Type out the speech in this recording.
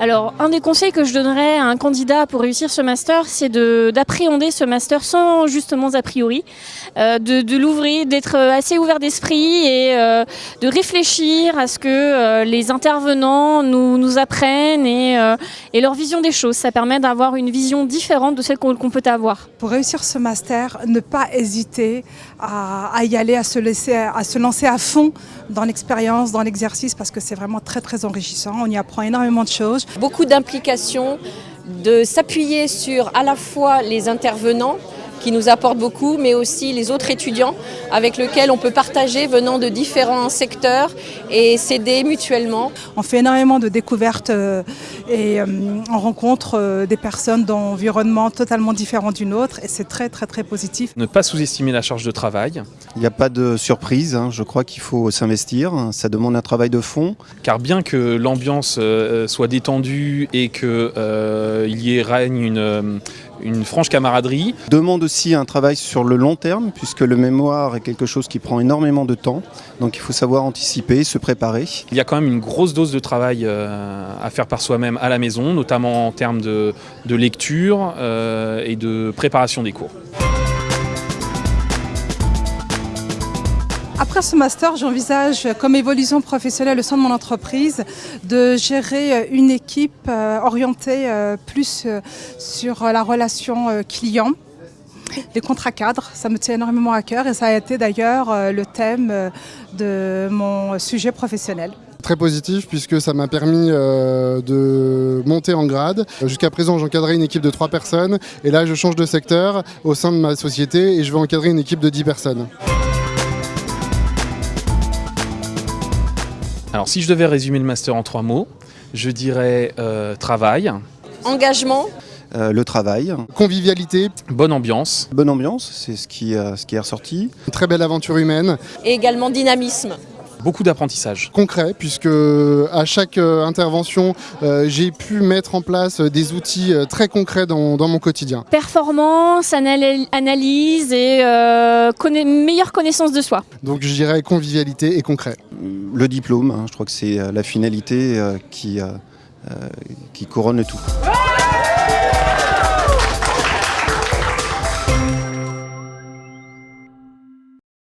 Alors, un des conseils que je donnerais à un candidat pour réussir ce master, c'est d'appréhender ce master sans justement a priori, euh, de, l'ouvrir, d'être assez ouvert d'esprit et euh, de réfléchir à ce que euh, les intervenants nous, apprennent et, leur vision des choses. Ça permet d'avoir une vision différente de celle qu'on qu peut avoir. Pour réussir ce master, ne pas hésiter à, y aller, à se, à se lancer à fond dans l'expérience, dans l'exercice, parce que c'est vraiment très très enrichissant. On y apprend énormément de choses. Beaucoup d'implication, de s'appuyer sur à la fois les intervenants, qui nous apportent beaucoup, mais aussi les autres étudiants avec lesquels on peut partager venant de différents secteurs et s'aider mutuellement. On fait énormément de découvertes euh, et euh, on rencontre euh, des personnes d'environnements totalement différents d'une autre et c'est très très très positif. Ne pas sous-estimer la charge de travail. Il n'y a pas de surprise, hein. je crois qu'il faut s'investir, ça demande un travail de fond. Car bien que l'ambiance soit détendue et qu'il y ait règne une, une franche camaraderie. Demande aussi un travail sur le long terme, puisque le mémoire est quelque chose qui prend énormément de temps. Donc il faut savoir anticiper, se préparer. Il y a quand même une grosse dose de travail euh, à faire par soi-même à la maison, notamment en termes de, de lecture euh, et de préparation des cours. Après ce master, j'envisage comme évolution professionnelle au sein de mon entreprise de gérer une équipe orientée plus sur la relation client. Les contrats cadres, ça me tient énormément à cœur et ça a été d'ailleurs le thème de mon sujet professionnel très positif puisque ça m'a permis euh, de monter en grade. Jusqu'à présent, j'encadrais une équipe de 3 personnes et là, je change de secteur au sein de ma société et je vais encadrer une équipe de 10 personnes. Alors si je devais résumer le master en trois mots, je dirais euh, travail. Engagement. Euh, le travail. Convivialité. Bonne ambiance. Bonne ambiance, c'est ce, qui, euh, ce qui est ressorti. Une très belle aventure humaine. Et également dynamisme beaucoup d'apprentissage. Concret, puisque à chaque intervention, euh, j'ai pu mettre en place des outils très concrets dans, dans mon quotidien. Performance, analyse et euh, conna meilleure connaissance de soi. Donc je dirais convivialité et concret. Le diplôme, hein, je crois que c'est la finalité euh, qui, qui couronne le tout.